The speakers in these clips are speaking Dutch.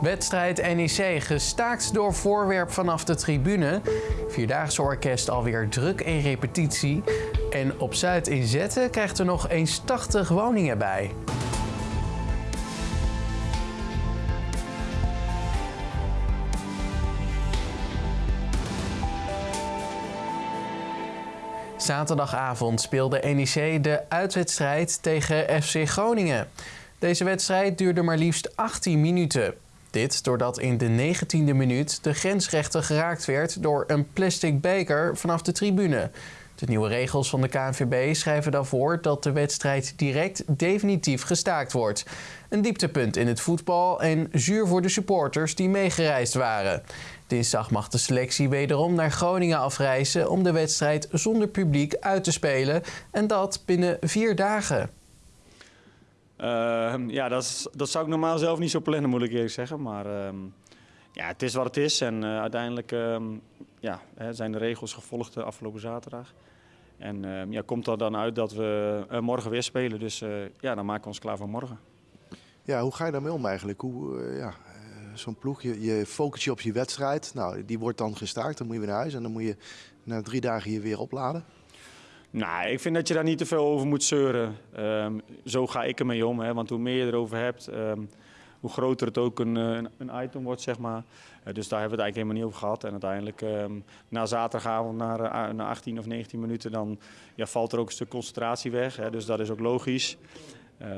Wedstrijd NEC gestaakt door voorwerp vanaf de tribune. Vierdaagse orkest alweer druk in repetitie. En op Zuid in Zetten krijgt er nog eens 80 woningen bij. Zaterdagavond speelde NEC de uitwedstrijd tegen FC Groningen. Deze wedstrijd duurde maar liefst 18 minuten. Dit doordat in de 19e minuut de grensrechter geraakt werd door een plastic beker vanaf de tribune. De nieuwe regels van de KNVB schrijven dan voor dat de wedstrijd direct definitief gestaakt wordt. Een dieptepunt in het voetbal en zuur voor de supporters die meegereisd waren. Dinsdag mag de selectie wederom naar Groningen afreizen om de wedstrijd zonder publiek uit te spelen. En dat binnen vier dagen. Uh, ja, dat, is, dat zou ik normaal zelf niet zo plannen, moet ik eerlijk zeggen. Maar uh, ja, het is wat het is. En uh, uiteindelijk ehm, ja, zijn de regels gevolgd de afgelopen zaterdag. En ehm, ja, komt er dan uit dat we eh, morgen weer spelen. Dus ja, dan maken we ons klaar voor morgen. Ja, hoe ga je daarmee om eigenlijk? Hoe, ja, zo'n ploeg, je, je je op je wedstrijd. Nou, die wordt dan gestaakt, dan moet je weer naar huis. En dan moet je na drie dagen je weer opladen. Nou, ik vind dat je daar niet te veel over moet zeuren. Um, zo ga ik ermee om. Hè, want hoe meer je erover hebt, um, hoe groter het ook een, een, een item wordt, zeg maar. Uh, dus daar hebben we het eigenlijk helemaal niet over gehad. En uiteindelijk, um, na zaterdagavond, na, uh, na 18 of 19 minuten, dan ja, valt er ook een stuk concentratie weg. Hè, dus dat is ook logisch. Uh,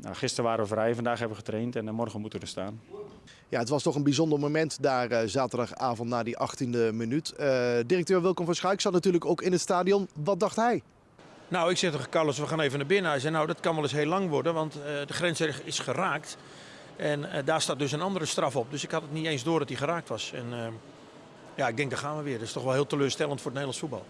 nou, gisteren waren we vrij, vandaag hebben we getraind en morgen moeten we er staan. Ja, het was toch een bijzonder moment daar uh, zaterdagavond na die 18e minuut. Uh, directeur Wilkom van Schaik zat natuurlijk ook in het stadion. Wat dacht hij? Nou, ik zeg tegen Carlos, we gaan even naar binnen. Hij zei, nou, dat kan wel eens heel lang worden, want de grens is geraakt. En daar staat dus een andere straf op. Dus ik had het niet eens door dat hij geraakt was. En ja, ik denk, daar gaan we weer. Dat is toch wel heel teleurstellend voor het Nederlands voetbal.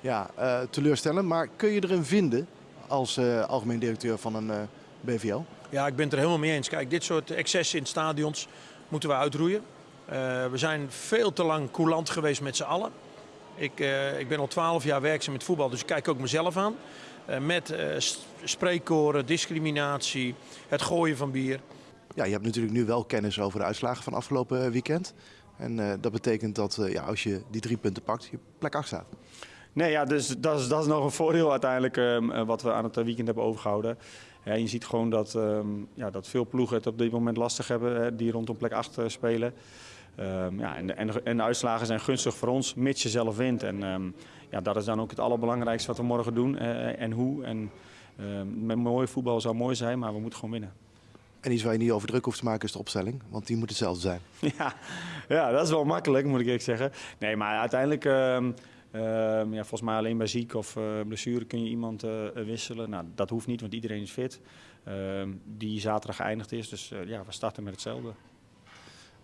Ja, teleurstellend. Maar kun je erin vinden als uh, algemeen directeur van een uh, BVL? Ja, ik ben het er helemaal mee eens. Kijk, dit soort excessen in stadions moeten we uitroeien. Uh, we zijn veel te lang coulant geweest met z'n allen. Ik, ik, ben al twaalf jaar werkzaam met voetbal, dus ik kijk ook mezelf aan. met spreekkoren, discriminatie, het gooien van bier. Ja, je hebt natuurlijk nu wel kennis over de uitslagen van afgelopen weekend. En dat betekent dat ja, als je die drie punten pakt, je plek 8 staat. Nee, ja, dus dat is, dat is nog een voordeel uiteindelijk um, wat we aan het weekend hebben overgehouden. Ja, je ziet gewoon dat, um, ja, dat veel ploegen het op dit moment lastig hebben, hè, die rondom plek 8 spelen. Um, ja, en, en, en, de uitslagen zijn gunstig voor ons, mits je zelf wint. En ja, dat is dan ook het allerbelangrijkste wat we morgen doen uh, en hoe. En met mooi voetbal zou mooi zijn, maar we moeten gewoon winnen. En iets waar je niet over druk hoeft te maken is de opstelling, want die moet hetzelfde zijn. Ja, ja dat is wel makkelijk, moet ik eerlijk zeggen. Nee, maar uiteindelijk... Uh, ja, volgens mij alleen bij ziek of uh, blessure kun je iemand uh, wisselen. Nou, dat hoeft niet, want iedereen is fit. Ehm, die zaterdag geëindigd is. Dus eh, ja, we starten met hetzelfde.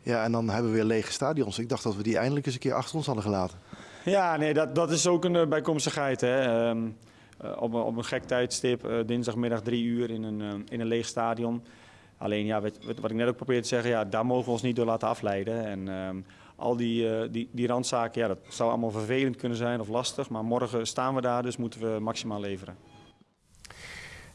Ja, en dan hebben we weer lege stadions. Ik dacht dat we die eindelijk eens een keer achter ons hadden gelaten. Ja, nee, dat, dat is ook een bijkomstigheid. Hè. Ehm, op, een, op een gek tijdstip, dinsdagmiddag drie uur in een, in een leeg stadion. Alleen, ja, wat, wat, ik net ook probeerde te zeggen, ja, daar mogen we ons niet door laten afleiden. En ehm, al die, uh, die, die randzaken, ja, dat zou allemaal vervelend kunnen zijn of lastig. Maar morgen staan we daar, dus moeten we maximaal leveren.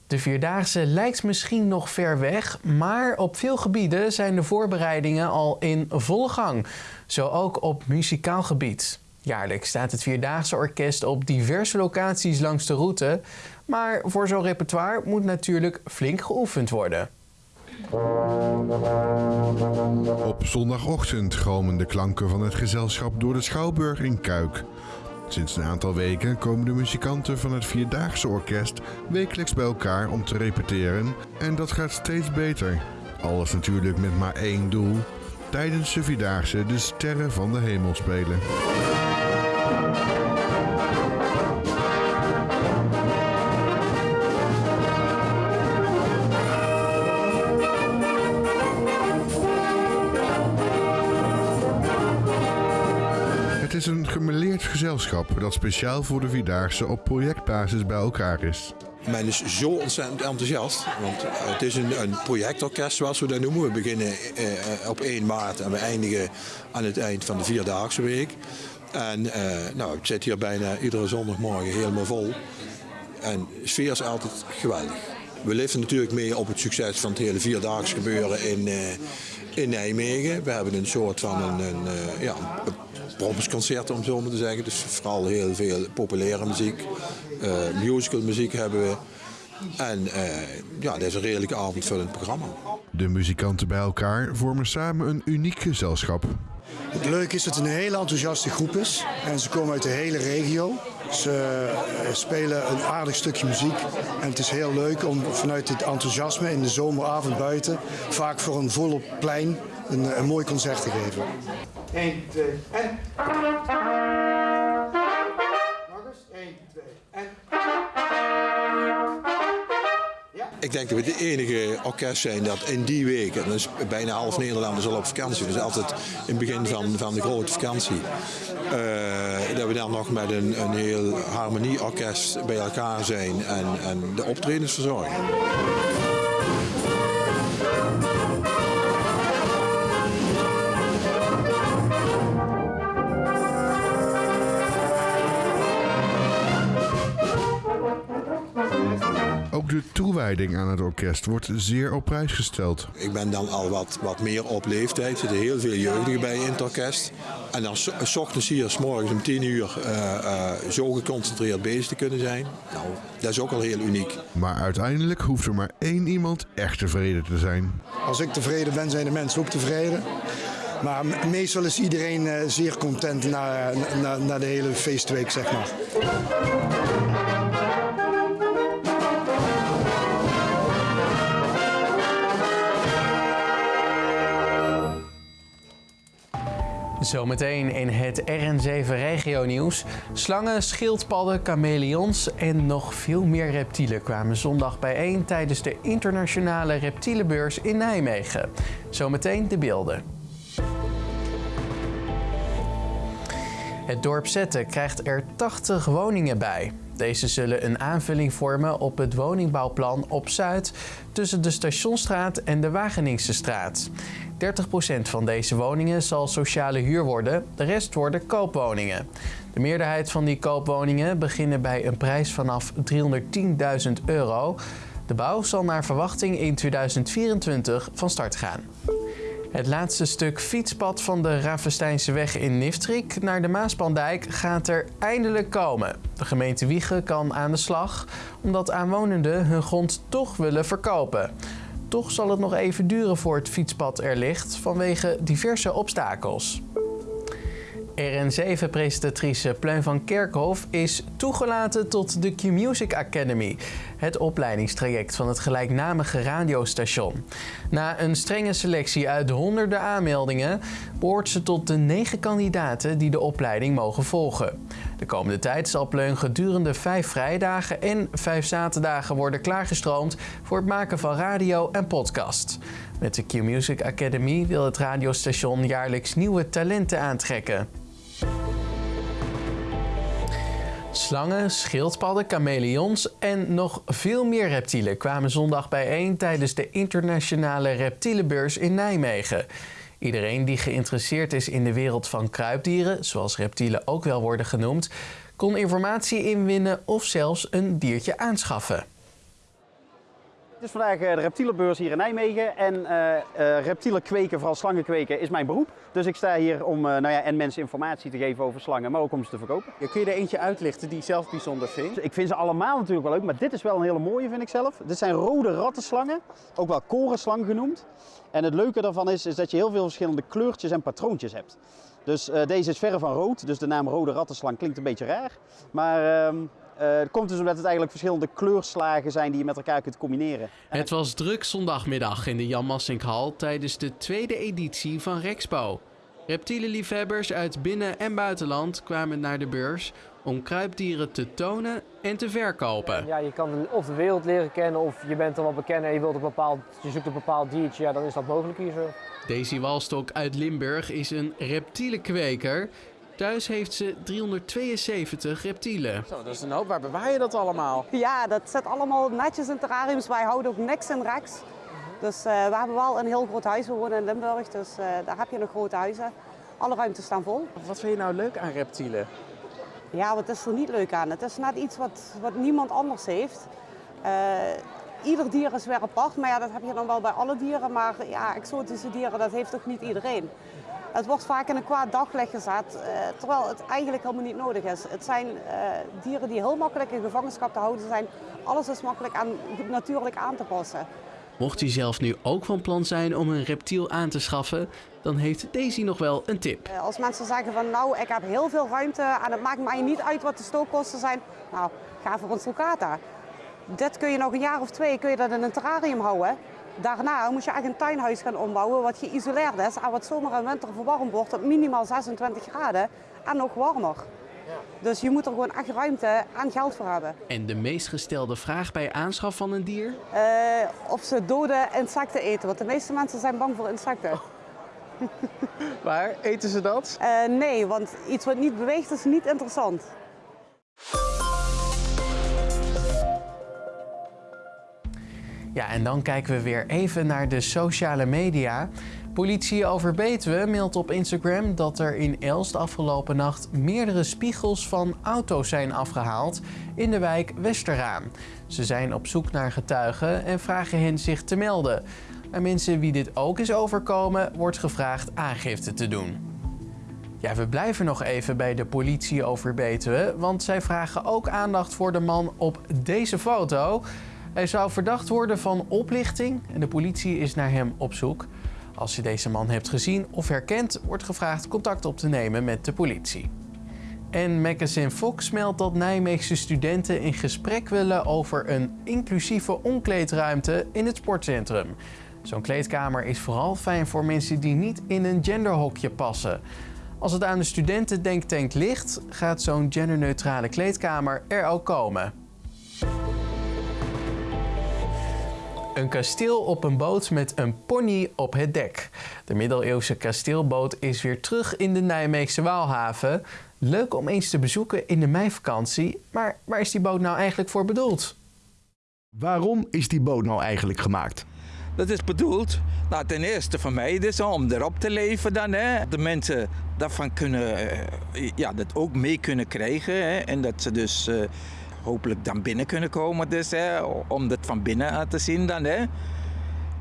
De Vierdaagse lijkt misschien nog ver weg, maar op veel gebieden zijn de voorbereidingen al in volle gang. Zo ook op muzikaal gebied. Jaarlijks staat het Vierdaagse Orkest op diverse locaties langs de route. Maar voor zo'n repertoire moet natuurlijk flink geoefend worden. Op zondagochtend galmen de klanken van het gezelschap door de Schouwburg in Kuik. Sinds een aantal weken komen de muzikanten van het Vierdaagse Orkest wekelijks bij elkaar om te repeteren en dat gaat steeds beter. Alles natuurlijk met maar één doel: tijdens de Vierdaagse de sterren van de hemel spelen. Is een gemeleerd gezelschap dat speciaal voor de Vierdaagse op projectbasis bij elkaar is. Men is zo ontzettend enthousiast, want het is een, een projectorkest zoals we dat noemen. We beginnen eh, op 1 maart en we eindigen aan het eind van de Vierdaagse week. En eh, nou, het zit hier bijna iedere zondagmorgen helemaal vol. En de sfeer is altijd geweldig. We leven natuurlijk mee op het succes van het hele Vierdaagse gebeuren in, uh, in Nijmegen. We hebben een soort van een, een, uh, ja, een prompsconcert om zo maar te zeggen. Dus vooral heel veel populaire muziek. Uh, musical muziek hebben we. En uh, ja, dat is een redelijk avondvullend programma. De muzikanten bij elkaar vormen samen een uniek gezelschap. Het leuke is dat het een hele enthousiaste groep is. En ze komen uit de hele regio. Ze spelen een aardig stukje muziek. En het is heel leuk om vanuit dit enthousiasme in de zomeravond buiten... vaak voor een volop plein een, een mooi concert te geven. 1, 2 en... Nog eens. 1, 2 en... Ik denk dat we de enige orkest zijn dat in die week, en is bijna half Nederland is al op vakantie, dus altijd in het begin van, van de grote vakantie, uh, dat we dan nog met een, een heel harmonieorkest bij elkaar zijn en, en de optredens verzorgen. De toewijding aan het orkest wordt zeer op prijs gesteld. Ik ben dan al wat, wat meer op leeftijd. Er zitten heel veel jeugdigen bij in het orkest. En dan s ochtends hier, s morgens om 10 uur, uh, uh, zo geconcentreerd bezig te kunnen zijn. Nou, dat is ook al heel uniek. Maar uiteindelijk hoeft er maar één iemand echt tevreden te zijn. Als ik tevreden ben, zijn de mensen ook tevreden. Maar meestal is iedereen uh, zeer content na, na, na de hele feestweek, zeg maar. Zometeen in het RN7 regio nieuws. Slangen, schildpadden, chameleons en nog veel meer reptielen kwamen zondag bijeen tijdens de internationale reptielenbeurs in Nijmegen. Zometeen de beelden. Het dorp Zetten krijgt er 80 woningen bij. Deze zullen een aanvulling vormen op het woningbouwplan op Zuid tussen de Stationstraat en de Wageningse straat. 30% van deze woningen zal sociale huur worden, de rest worden koopwoningen. De meerderheid van die koopwoningen beginnen bij een prijs vanaf 310.000 euro. De bouw zal naar verwachting in 2024 van start gaan. Het laatste stuk fietspad van de Ravensteinse weg in Niftrik naar de Maaspandijk gaat er eindelijk komen. De gemeente Wiegen kan aan de slag omdat aanwonenden hun grond toch willen verkopen. Toch zal het nog even duren voor het fietspad er ligt vanwege diverse obstakels. RN7-presentatrice Pleun van Kerkhof is toegelaten tot de Q-Music Academy, het opleidingstraject van het gelijknamige radiostation. Na een strenge selectie uit honderden aanmeldingen behoort ze tot de negen kandidaten die de opleiding mogen volgen. De komende tijd zal Pleun gedurende vijf vrijdagen en vijf zaterdagen worden klaargestroomd voor het maken van radio en podcast. Met de Q-Music Academy wil het radiostation jaarlijks nieuwe talenten aantrekken. Slangen, schildpadden, chameleons en nog veel meer reptielen kwamen zondag bijeen tijdens de internationale reptielenbeurs in Nijmegen. Iedereen die geïnteresseerd is in de wereld van kruipdieren, zoals reptielen ook wel worden genoemd, kon informatie inwinnen of zelfs een diertje aanschaffen. Het is vandaag de reptielenbeurs hier in Nijmegen en uh, uh, reptielen kweken, vooral slangen kweken, is mijn beroep. Dus ik sta hier om uh, nou ja, en mensen informatie te geven over slangen, maar ook om ze te verkopen. Ja, kun je er eentje uitlichten die je zelf bijzonder vindt? Ik vind ze allemaal natuurlijk wel leuk, maar dit is wel een hele mooie vind ik zelf. Dit zijn rode rattenslangen, ook wel korenslang genoemd. En het leuke daarvan is, is dat je heel veel verschillende kleurtjes en patroontjes hebt. Dus deze is verre van rood, dus de naam rode rattenslang klinkt een beetje raar. Maar ehm, uh, het komt dus omdat het eigenlijk verschillende kleurslagen zijn die je met elkaar kunt combineren. Het was druk zondagmiddag in de Jan Massinkhal tijdens de tweede editie van Rexpo. Reptielenliefhebbers uit binnen- en buitenland kwamen naar de beurs om kruipdieren te tonen en te verkopen. Ja, je kan of de wereld leren kennen of je bent er wel bekend en je, wilt een bepaald, je zoekt een bepaald diertje, ja, dan is dat mogelijk hier zo. Daisy Walstok uit Limburg is een reptielenkweker. Thuis heeft ze 372 reptielen. Zo, dat is een hoop. Waar bewaar je dat allemaal? Ja, dat zit allemaal netjes in terrariums. Wij houden ook niks in reks. Dus uh, we hebben wel een heel groot huis. We wonen in Limburg, dus uh, daar heb je nog grote huizen. Alle ruimtes staan vol. Wat vind je nou leuk aan reptielen? Ja, wat is er niet leuk aan? Het is net iets wat, wat niemand anders heeft. Uh, ieder dier is weer apart, maar ja, dat heb je dan wel bij alle dieren. Maar ja, exotische dieren, dat heeft toch niet iedereen. Het wordt vaak in een kwaad daglicht gezet, eh, terwijl het eigenlijk helemaal niet nodig is. Het zijn eh, dieren die heel makkelijk in gevangenschap te houden zijn. Alles is makkelijk aan, natuurlijk aan te passen. Mocht u zelf nu ook van plan zijn om een reptiel aan te schaffen, dan heeft Daisy nog wel een tip. Eh, Als mensen zeggen van nou, ik heb heel veel ruimte en het maakt mij niet uit wat de stookkosten zijn. Nou, ga voor een sulcata. Dit kun je nog een jaar of twee kun je dat in een terrarium houden. Daarna moet je echt een tuinhuis gaan ombouwen wat geïsoleerd is en wat zomer en winter verwarmd wordt tot minimaal 26 graden en nog warmer. Dus je moet er gewoon echt ruimte en geld voor hebben. En de meest gestelde vraag bij aanschaf van een dier? Eh, of ze dode insecten eten, want de meeste mensen zijn bang voor insecten. Maar eten ze dat? Eh, nee, want iets wat niet beweegt is niet interessant. Ja, en dan kijken we weer even naar de sociale media. Politie over Betuwe meldt op Instagram dat er in Elst afgelopen nacht meerdere spiegels van auto's zijn afgehaald in de wijk Westeraan. Ze zijn op zoek naar getuigen en vragen hen zich te melden. Aan mensen wie dit ook is overkomen, wordt gevraagd aangifte te doen. Ja, we blijven nog even bij de politie over Betuwe, want zij vragen ook aandacht voor de man op deze foto. Hij zou verdacht worden van oplichting en de politie is naar hem op zoek. Als je deze man hebt gezien of herkent, wordt gevraagd contact op te nemen met de politie. En Magazine Fox meldt dat Nijmeegse studenten in gesprek willen over een inclusieve omkleedruimte in het sportcentrum. Zo'n kleedkamer is vooral fijn voor mensen die niet in een genderhokje passen. Als het aan de studentendenktank ligt, gaat zo'n genderneutrale kleedkamer er ook komen. Een kasteel op een boot met een pony op het dek. De middeleeuwse kasteelboot is weer terug in de Nijmeegse Waalhaven. Leuk om eens te bezoeken in de meivakantie, maar waar is die boot nou eigenlijk voor bedoeld? Waarom is die boot nou eigenlijk gemaakt? Dat is bedoeld, nou, ten eerste voor mij dus, om erop te leven dan. Hè. De mensen daarvan kunnen, eh, ja, dat ook mee kunnen krijgen. Hè. En dat ze dus eh, hopelijk dan binnen kunnen komen dus, hè, om dat van binnen aan te zien dan. Hè.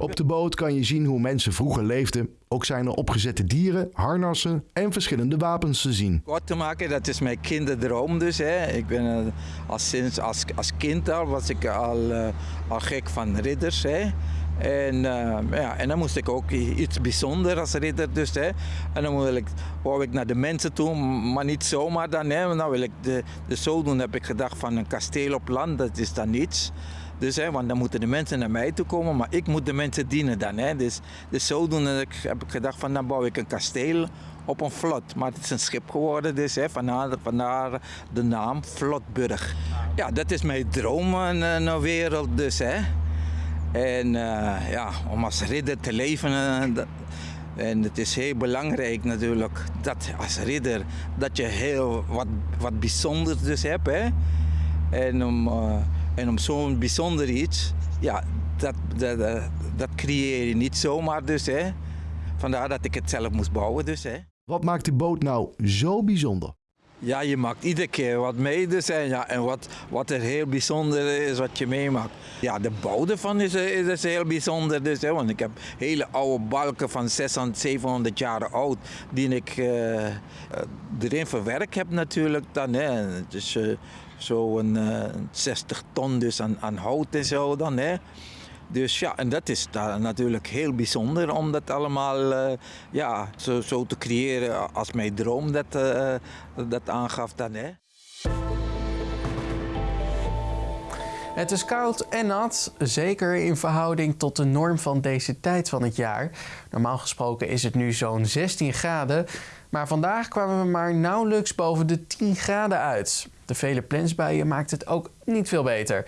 Op de boot kan je zien hoe mensen vroeger leefden. Ook zijn er opgezette dieren, harnassen en verschillende wapens te zien. Kort te maken, dat is mijn kinderdroom dus. Hè. Ik ben eh, als, sinds, als, als kind al, was ik al, eh, al gek van ridders. Hè. En, eh, ja, en dan moest ik ook iets bijzonders als ridder. Dus, hè. En dan wil ik, wou ik naar de mensen toe, maar niet zomaar dan. Hè. Dan wil ik de, de zodoende heb ik gedacht van een kasteel op land, dat is dan niets. Dus, hè, want dan moeten de mensen naar mij toe komen, maar ik moet de mensen dienen dan. Hè. Dus, dus zodoende heb ik- gedacht van dan bouw ik een kasteel op een vlot. Maar het is een schip geworden, dus hè, vandaar, vandaar de naam Vlotburg. Ja, dat is mijn droom, een, een wereld dus. Hè. En eh, ja, om als ridder te leven. eh, dat- en het is heel belangrijk natuurlijk dat als ridder dat je heel wat, wat bijzonders dus hebt. Hè? En om, eh, en om zo'n bijzonder iets, ja, dat, dat, dat creëer je niet zomaar dus. Hè? Vandaar dat ik het zelf moest bouwen dus. Hè? Wat maakt die boot nou zo bijzonder? Ja, je maakt iedere keer wat mee dus. En, ja, en wat, wat er heel bijzonder is wat je meemaakt. Ja, de bouw ervan is, is, is heel bijzonder dus. Want ik heb hele oude balken van 600, 700 jaar oud. Die ik eh, eh, erin verwerkt heb natuurlijk dan. Hè. Is eh, zo'n eh, 60 ton dus aan, aan hout en zo dan. Hè. Dus ja, en dat is natuurlijk heel bijzonder om dat allemaal eh, ja, zo, zo te creëren als mijn droom dat, eh, dat aangaf dan. Hè. Het is koud en nat, zeker in verhouding tot de norm van deze tijd van het jaar. Normaal gesproken is het nu zo'n 16 graden, maar vandaag kwamen we maar nauwelijks boven de 10 graden uit. De vele plensbuien maakt het ook niet veel beter.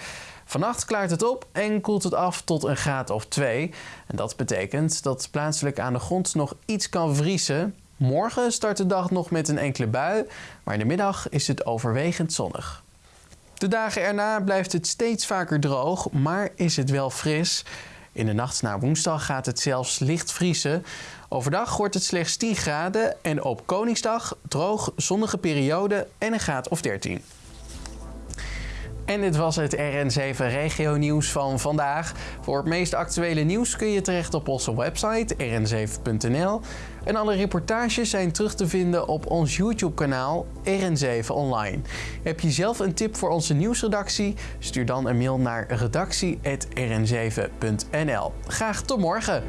Vannacht klaart het op en koelt het af tot een graad of 2. En dat betekent dat plaatselijk aan de grond nog iets kan vriezen. Morgen start de dag nog met een enkele bui, maar in de middag is het overwegend zonnig. De dagen erna blijft het steeds vaker droog, maar is het wel fris. In de nacht naar woensdag gaat het zelfs licht vriezen. Overdag wordt het slechts 10 graden en op Koningsdag droog, zonnige periode en een graad of 13. En dit was het RN7 Regio Nieuws van vandaag. Voor het meest actuele nieuws kun je terecht op onze website rn7.nl. En alle reportages zijn terug te vinden op ons YouTube-kanaal RN7 Online. Heb je zelf een tip voor onze nieuwsredactie? Stuur dan een mail naar redactie.rn7.nl. Graag tot morgen!